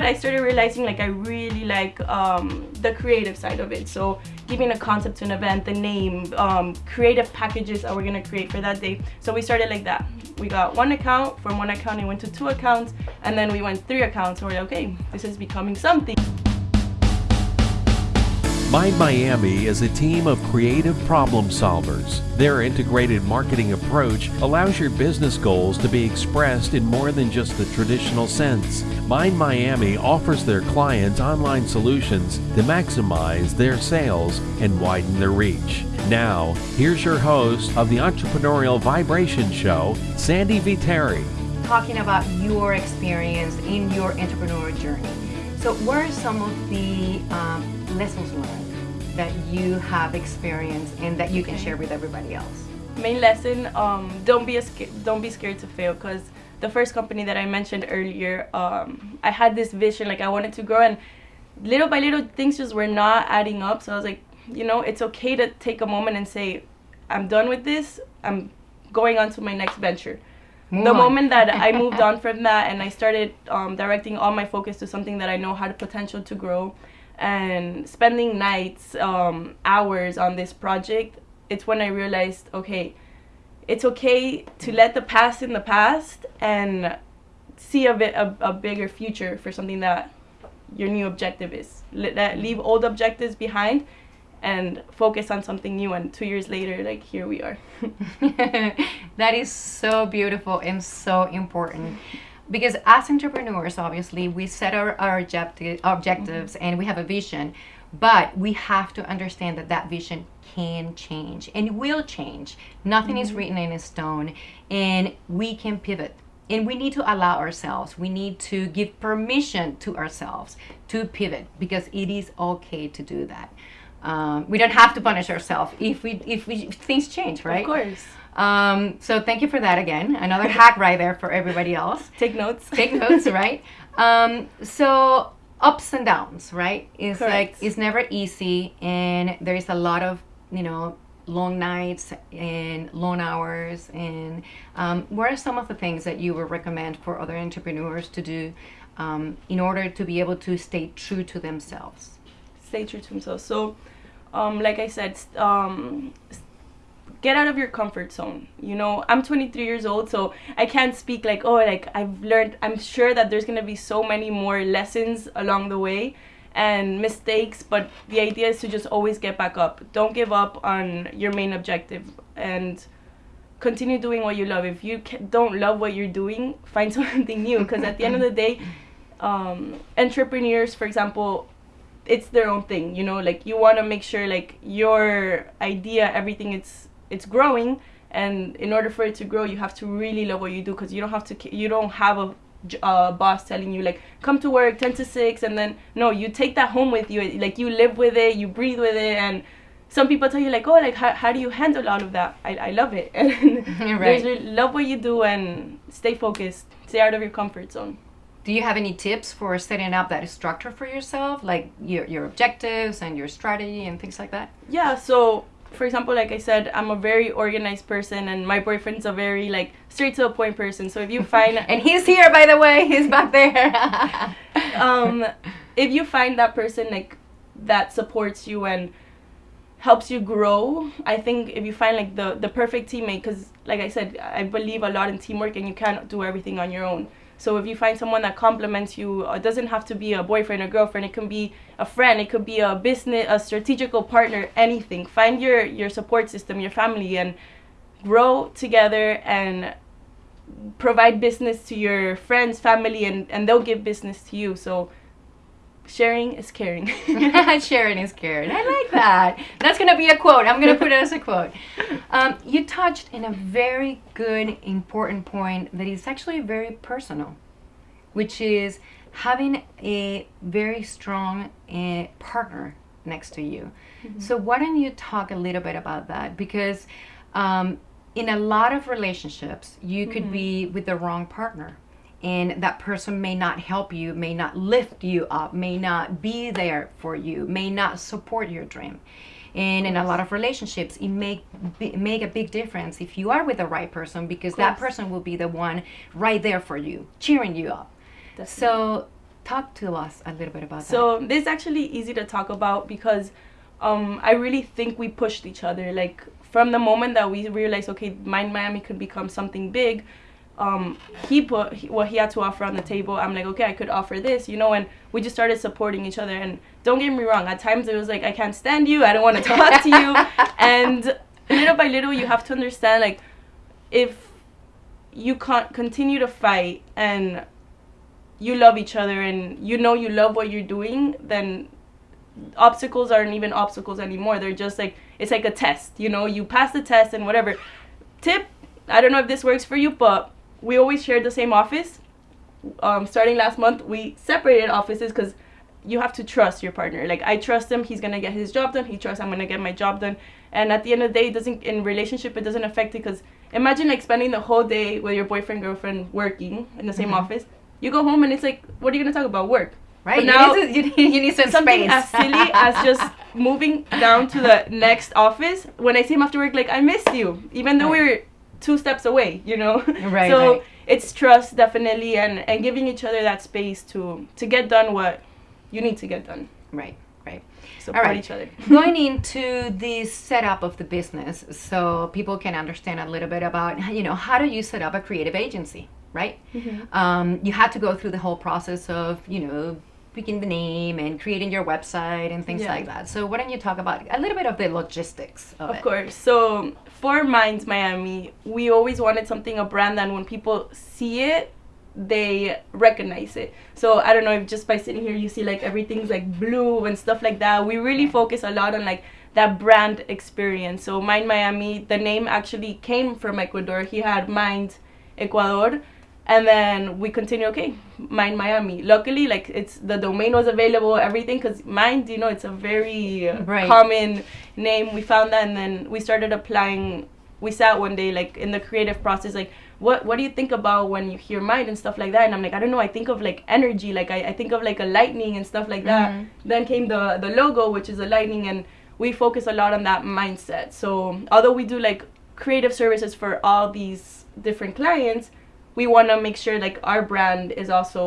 I started realizing like I really like um, the creative side of it. So giving a concept to an event, the name, um, creative packages that we're gonna create for that day. So we started like that. We got one account, from one account it went to two accounts, and then we went three accounts. So we're like, okay, this is becoming something. Mind Miami is a team of creative problem solvers. Their integrated marketing approach allows your business goals to be expressed in more than just the traditional sense. Mind Miami offers their clients online solutions to maximize their sales and widen their reach. Now, here's your host of the Entrepreneurial Vibration Show, Sandy Viteri. Talking about your experience in your entrepreneur journey. So, what are some of the um, lessons learned that you have experienced and that you can share with everybody else? Main lesson: um, don't be a don't be scared to fail because the first company that I mentioned earlier, um, I had this vision like I wanted to grow and little by little things just were not adding up. So I was like, you know, it's okay to take a moment and say, I'm done with this. I'm going on to my next venture. Move the on. moment that I moved on from that and I started um, directing all my focus to something that I know had potential to grow and spending nights, um, hours on this project, it's when I realized, okay, it's okay to let the past in the past and see a bit a, a bigger future for something that your new objective is. Let, leave old objectives behind and focus on something new and two years later like here we are that is so beautiful and so important because as entrepreneurs obviously we set our, our objective, objectives mm-hmm. and we have a vision but we have to understand that that vision can change and will change nothing mm-hmm. is written in stone and we can pivot and we need to allow ourselves we need to give permission to ourselves to pivot because it is okay to do that um, we don't have to punish ourselves if we if we if things change right of course um, so thank you for that again. Another hack right there for everybody else. Take notes. Take notes, right? Um, so ups and downs, right? It's Correct. like it's never easy, and there is a lot of you know long nights and long hours. And um, what are some of the things that you would recommend for other entrepreneurs to do um, in order to be able to stay true to themselves? Stay true to themselves. So, um, like I said, um, get out of your comfort zone you know? I'm 23 years old so i can't speak like oh like i've learned i'm sure that there's going to be so many more lessons along the way and mistakes but the idea is to just always get back up. Don't give up on your main objective and continue doing what you love. If you don't love what you're doing find something new because at the end of the day um, entrepreneurs for example it's their own thing you know? Like you want to make sure like your idea everything it's it's growing and in order for it to grow you have to really love what you do because you don't have to you don't have a uh, boss telling you like come to work 10 to 6 and then no you take that home with you like you live with it you breathe with it and some people tell you like oh like how, how do you handle all of that? I, I love it. And right. love what you do and stay focused stay out of your comfort zone. Do you have any tips for setting up that structure for yourself like your, your objectives and your strategy and things like that? Yeah so for example, like I said, I'm a very organized person, and my boyfriend's a very like straight to the point person. So if you find and he's here, by the way, he's back there. um, if you find that person like that supports you and helps you grow, I think if you find like the the perfect teammate, because like I said, I believe a lot in teamwork, and you can't do everything on your own. So if you find someone that complements you, uh, it doesn't have to be a boyfriend or girlfriend. It can be a friend. It could be a business, a strategical partner, anything. Find your your support system, your family, and grow together and provide business to your friends, family, and and they'll give business to you. So sharing is caring. sharing is caring. I like that. That's going to be a quote. I'm going to put it as a quote. Um, you touched in a very good, important point that is actually very personal, which is having a very strong uh, partner next to you. Mm-hmm. So, why don't you talk a little bit about that? Because um, in a lot of relationships, you could mm-hmm. be with the wrong partner and that person may not help you, may not lift you up, may not be there for you, may not support your dream. And in a lot of relationships, it make make a big difference if you are with the right person because that person will be the one right there for you, cheering you up. Definitely. So Talk to us a little bit about that. So this is actually easy to talk about because um, I really think we pushed each other. Like from the moment that we realized, okay, Mind Miami could become something big, um, he put what he had to offer on the table. I'm like, okay, I could offer this, you know, and we just started supporting each other. And don't get me wrong, at times it was like, I can't stand you, I don't want to talk to you, and little by little, you have to understand, like, if you can't continue to fight and you love each other and you know you love what you're doing, then obstacles aren't even obstacles anymore. They're just like it's like a test, you know. You pass the test and whatever. Tip: I don't know if this works for you, but we always shared the same office. Um, starting last month, we separated offices because you have to trust your partner. Like I trust him; he's gonna get his job done. He trusts I'm gonna get my job done. And at the end of the day, it doesn't in relationship it doesn't affect it because imagine like spending the whole day with your boyfriend girlfriend working in the same Mhm. office. You go home and it's like, what are you gonna talk about? Work. Right? But now- you, need to, you, need, you need some something space. as silly as just moving down to the next office. When I see him after work, like I missed you, even though we were two steps away. You know. Right, So right. it's trust definitely, and and giving each other that space to to get done what you need to get done. Right, right. Support right. each other. Going into the setup of the business, so people can understand a little bit about, you know, how do you set up a creative agency, right? Um, you had to go through the whole process of, you know, picking the name and creating your website and things Yeah. like that. So why don't you talk about a little bit of the logistics of, Of it? course. So for Minds Miami, we always wanted something a brand that when people see it, they recognize it. So I don't know if just by sitting here you see like everything's like blue and stuff like that. We really focus a lot on like that brand experience. So Mind Miami, the name actually came from Ecuador. He had Mind Ecuador. And then we continue, okay, Mind Miami. Luckily, like it's the domain was available, everything, because Mind, you know, it's a very uh, Right. common name. We found that, and then we started applying. We sat one day, like in the creative process, like what what do you think about when you hear mind and stuff like that? And I'm like, I don't know. I think of like energy, like I, I think of like a lightning and stuff like that. Mhm. Then came the the logo, which is a lightning, and we focus a lot on that mindset. So although we do like creative services for all these different clients, we want to make sure like our brand is also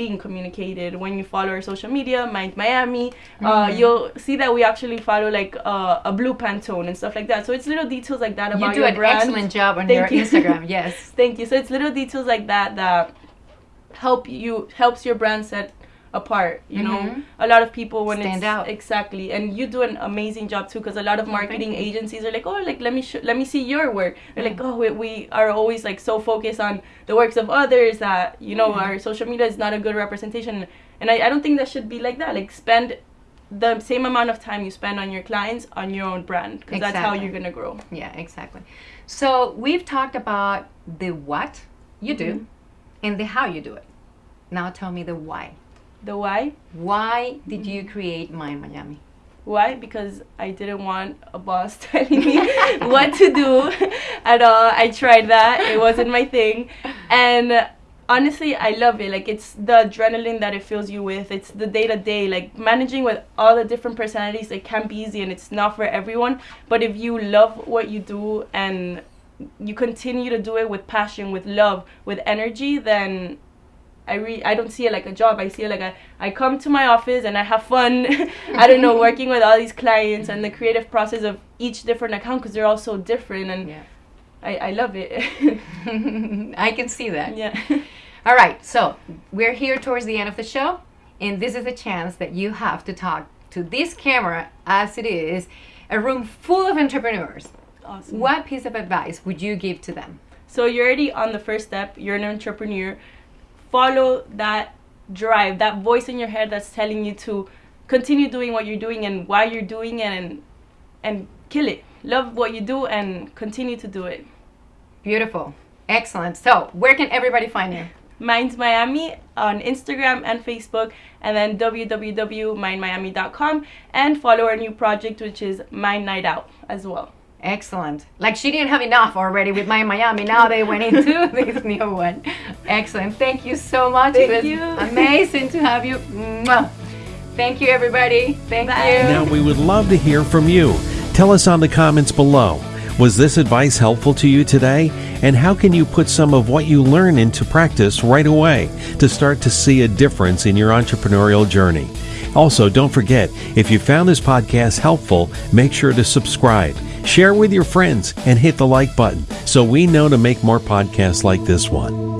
being communicated when you follow our social media mind miami uh, Mhm. you'll see that we actually follow like uh, a blue pantone and stuff like that so it's little details like that about You do your an brand excellent job on Thank your you. Instagram, yes. thank you so it's little details like that that help you helps your brand set apart you know Mhm. a lot of people when Stand it's out. exactly and you do an amazing job too because a lot of Oh, marketing you. agencies are like oh like let me let me see your work they're like oh we, we are always like so focused on the works of others that you know Yeah. our social media is not a good representation and I, I don't think that should be like that like spend the same amount of time you spend on your clients on your own brand because that's how you're gonna grow Yeah, exactly. So we've talked about the what you do Mhm. and the how you do it. Now tell me the why. The why Why did you create Mind Miami? Why? Because I didn't want a boss telling me what to do at all. I tried that. It wasn't my thing. And honestly, I love it. Like it's the adrenaline that it fills you with. It's the day to day. Like managing with all the different personalities, it can be easy and it's not for everyone. But if you love what you do and you continue to do it with passion, with love, with energy, then I re- I don't see it like a job. I see it like a I come to my office and I have fun. I don't know working with all these clients and the creative process of each different account because they're all so different and Yeah. I, I love it. I can see that. yeah. All right, so we're here towards the end of the show, and this is a chance that you have to talk to this camera as it is a room full of entrepreneurs. Awesome. What piece of advice would you give to them? So you're already on the first step. You're an entrepreneur. Follow that drive, that voice in your head that's telling you to continue doing what you're doing and why you're doing it and and kill it. Love what you do and continue to do it. Beautiful. Excellent. So, where can everybody find you? Minds Miami on Instagram and Facebook, and then www.mindmiami.com, and follow our new project, which is Mind Night Out as well. Excellent. Like she didn't have enough already with Mind Miami. Now they went into this new one. Excellent. Thank you so much. Thank it was you. amazing to have you. Mwah. Thank you, everybody. Thank Bye. you. Now, we would love to hear from you. Tell us on the comments below. Was this advice helpful to you today? And how can you put some of what you learn into practice right away to start to see a difference in your entrepreneurial journey? Also, don't forget, if you found this podcast helpful, make sure to subscribe, share with your friends, and hit the like button so we know to make more podcasts like this one.